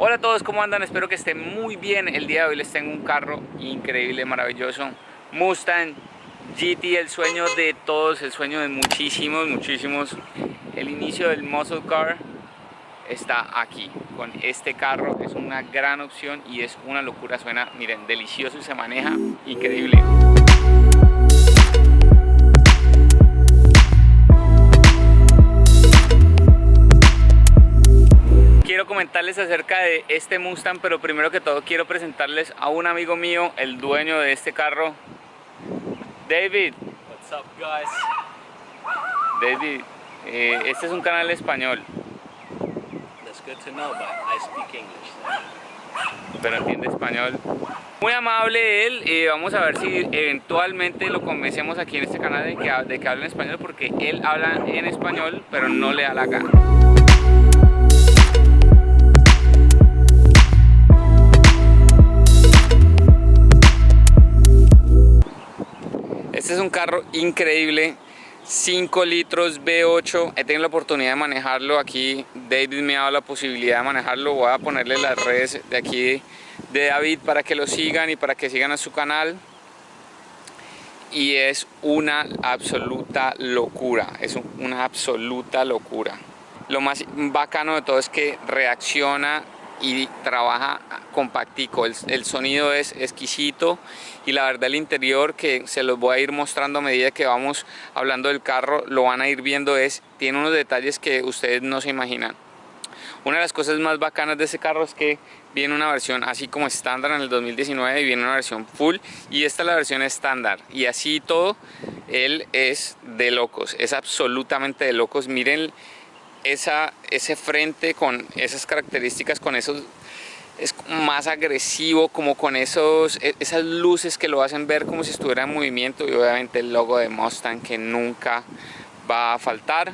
Hola a todos, ¿cómo andan? Espero que estén muy bien. El día de hoy les tengo un carro increíble, maravilloso. Mustang GT, el sueño de todos, el sueño de muchísimos, muchísimos. El inicio del muscle car está aquí, con este carro. Es una gran opción y es una locura. Suena, miren, delicioso y se maneja increíble. quiero comentarles acerca de este Mustang, pero primero que todo quiero presentarles a un amigo mío, el dueño de este carro, David. What's up, guys? David, eh, este es un canal español. Good. Pero entiende español. Muy amable él, y vamos a ver si eventualmente lo convencemos aquí en este canal de que, de que hable en español, porque él habla en español, pero no le da la gana. Este es un carro increíble, 5 litros V8, he tenido la oportunidad de manejarlo aquí, David me ha dado la posibilidad de manejarlo, voy a ponerle las redes de aquí de David para que lo sigan y para que sigan a su canal. Y es una absoluta locura, es una absoluta locura. Lo más bacano de todo es que reacciona y trabaja compactico, el, el, sonido es exquisito y la verdad el interior que se los voy a ir mostrando a medida que vamos hablando del carro, lo van a ir viendo es, tiene unos detalles que ustedes no se imaginan. Una de las cosas más bacanas de ese carro es que viene una versión así como estándar en el 2019 y viene una versión full y esta es la versión estándar. Y así todo, él es de locos, es absolutamente de locos, miren esa, ese frente con esas características, con esos es más agresivo, como con esos, e, esas luces que lo hacen ver como si estuviera en movimiento y obviamente el logo de Mustang que nunca va a faltar.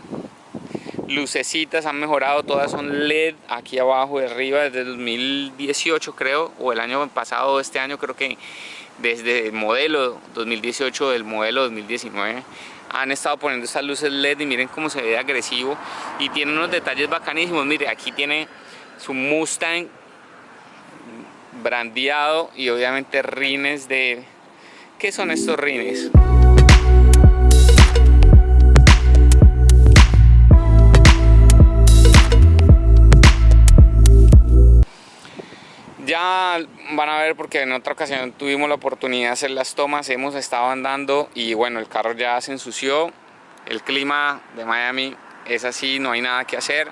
Lucecitas han mejorado, todas son LED aquí abajo y arriba desde 2018 creo, o el año pasado, este año creo que desde el modelo 2018 del modelo 2019 han estado poniendo estas luces LED y miren cómo se ve agresivo y tiene unos detalles bacanísimos, mire aquí tiene su Mustang brandeado y obviamente rines de... ¿qué son estos rines? Ya van a ver porque en otra ocasión tuvimos la oportunidad de hacer las tomas, hemos estado andando y bueno, el carro ya se ensució, el clima de Miami es así, no hay nada que hacer,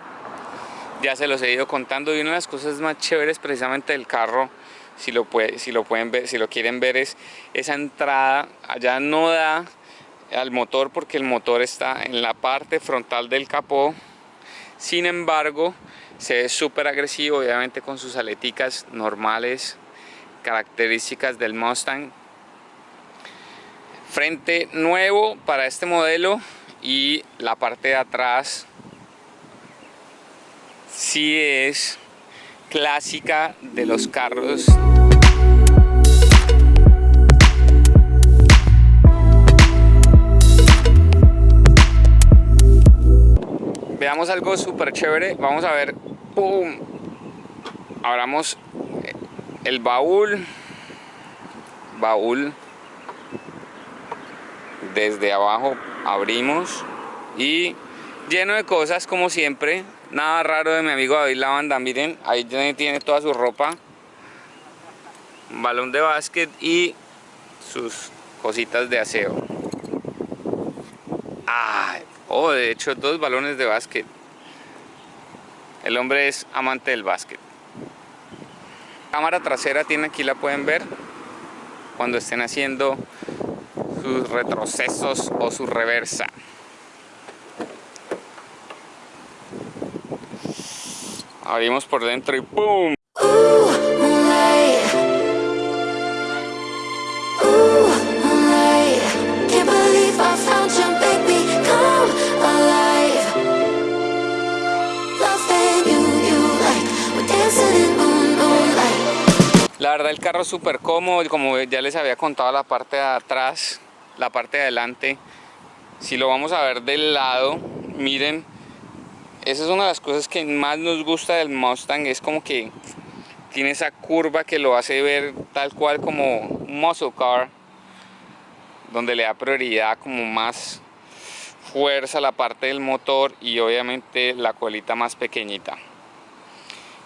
ya se los he ido contando y una de las cosas más chéveres precisamente del carro, si lo, pueden ver, si lo quieren ver es esa entrada, allá no da al motor porque el motor está en la parte frontal del capó, sin embargo, se ve súper agresivo, obviamente con sus aleticas normales, características del Mustang. Frente nuevo para este modelo y la parte de atrás sí es clásica de los carros veamos algo súper chévere vamos a ver ¡Pum! Abramos el baúl. Baúl. Desde abajo abrimos. Y lleno de cosas como siempre. Nada raro de mi amigo David Lavanda. Miren, ahí tiene toda su ropa. Un balón de básquet y sus cositas de aseo. Ah, oh, de hecho dos balones de básquet. El hombre es amante del básquet. Cámara trasera tiene aquí, la pueden ver, cuando estén haciendo sus retrocesos o su reversa. Abrimos por dentro y ¡pum! La verdad el carro es súper cómodo, como ya les había contado la parte de atrás, la parte de adelante, si lo vamos a ver del lado, miren, esa es una de las cosas que más nos gusta del Mustang, es como que tiene esa curva que lo hace ver tal cual como un muscle car, donde le da prioridad como más fuerza la parte del motor y obviamente la colita más pequeñita.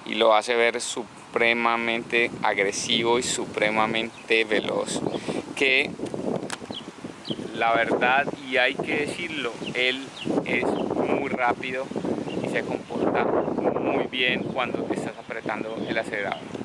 Y lo hace ver supremamente agresivo y supremamente veloz que la verdad y hay que decirlo él es muy rápido y se comporta muy bien cuando estás apretando el acelerador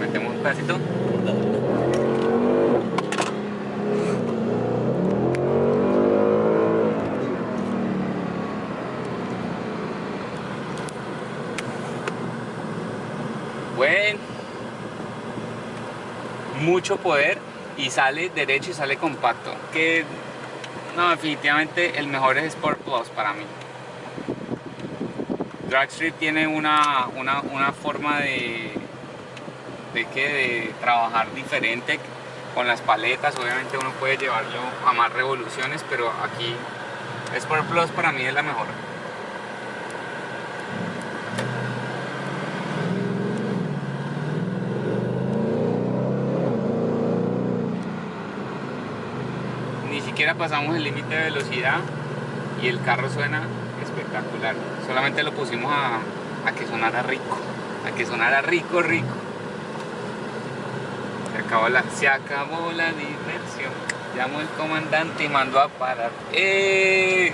metemos un pedacito. Buen. Mucho poder y sale derecho y sale compacto que no definitivamente el mejor es Sport Plus para mí Dragstrip tiene una, una, una forma de, de, que, de trabajar diferente con las paletas. Obviamente uno puede llevarlo a más revoluciones, pero aquí Sport Plus para mí es la mejor. Ni siquiera pasamos el límite de velocidad y el carro suena espectacular. Solamente lo pusimos a, a que sonara rico, a que sonara rico, rico. Se acabó la, se acabó la diversión. Llamó el comandante y mandó a parar. ¡Eh!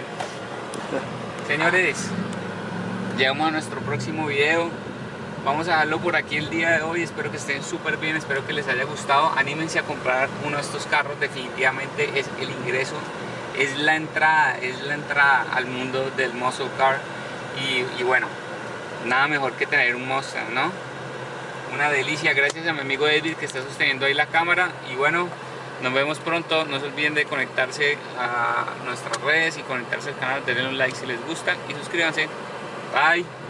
Señores, llegamos a nuestro próximo video. Vamos a dejarlo por aquí el día de hoy. Espero que estén súper bien, espero que les haya gustado. Anímense a comprar uno de estos carros. Definitivamente es el ingreso, es la entrada, es la entrada al mundo del muscle car. Y, bueno, nada mejor que tener un Mustang, ¿no? Una delicia. Gracias a mi amigo David que está sosteniendo ahí la cámara. Y bueno, nos vemos pronto. No se olviden de conectarse a nuestras redes y conectarse al canal. Denle un like si les gusta y suscríbanse. Bye.